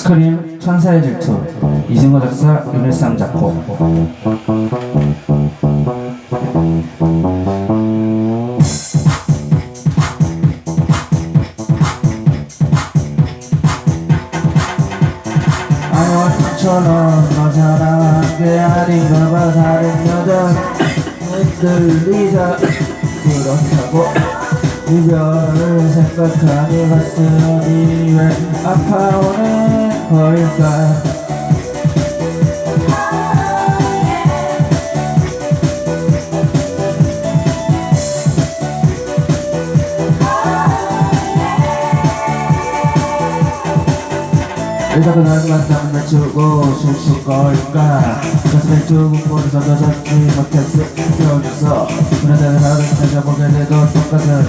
스크림 천사의 질투 이승호 작사 윤일상 작곡. 그렇다고 이별을 생각하니 가슴이 왜 아파오는 걸까? 일단 그날만 땀을 맞추고 쉴수 걸까? 가슴에 두근거려서 너잡지 못했어 뛰어줘서 그런데 하루 찾아보게 돼도 똑같은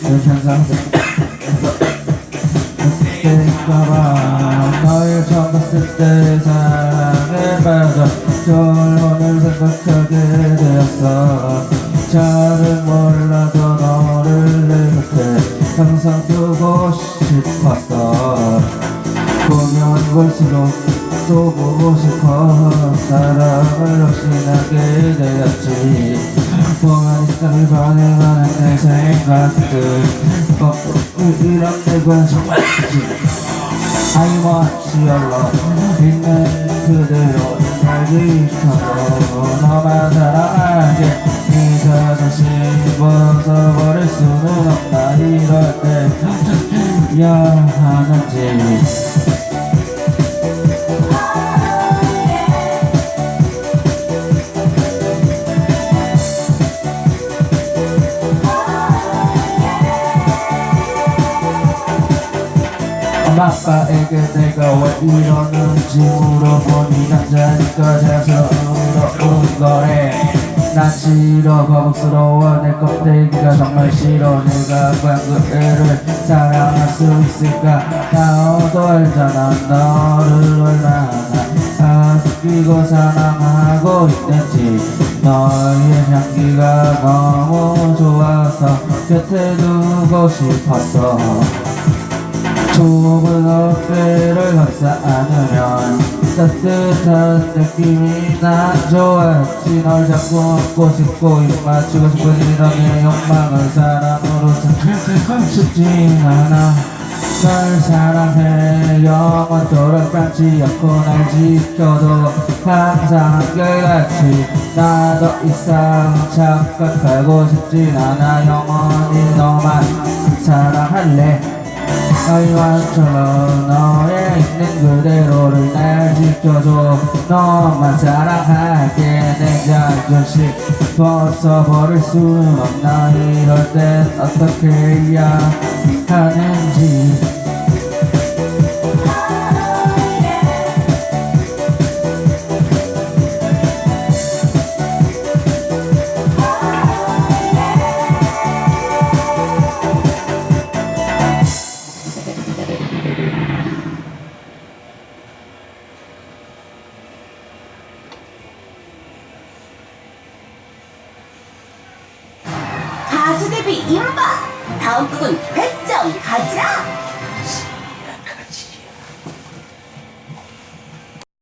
그 현상 그때일까봐 널 처음 봤을 때 사랑에 빠져 결혼을 생각하게 되었어. 잘은 몰라도 너를 내 곁에 항상 두고 싶었어. 보면 볼수록 또 보고 싶어. 사랑을 역시나게 되었지. 보면 이상을 반응하는 내 생각들. 어, 이런 내가 정말 your love 있는 그대로 날 지켜줘 너만 사랑하게 네 자존심 벗어버릴 수는 없나 이럴 때 미안하는지 아빠에게 내가 왜 이러는지 물어보니 남자니까 자연스러운 거래. 난 싫어 거북스러워. 내 껍데기가 정말 싫어. 내가 과연 그 애를 사랑할 수 있을까? 나도 알잖아. 너를 얼마나 아끼고 사랑하고 있는지. 너의 향기가 너무 좋아서 곁에 두고 싶었어 좁은 어깨를 감싸 안으면 따뜻한 느낌이 난 좋았지. 널 잡고 안고 싶고 입 맞추고 싶은 이런 내 욕망을 사랑으로 참고 싶진 않아 널 사랑해 영원토록 변치 않고 날 지켜도 항상 한결같이. 나더 이상 착각하고 싶진 않아 영원히 너만 사랑할래 아이와처럼 너의 있는 그대로를 날 지켜줘. 너만 사랑할게 내 자존심 벗어버릴 수는 없나? 이럴 땐 어떻게 해야 하는지 가수 데뷔 임박! 다음 곡은 100점 가자!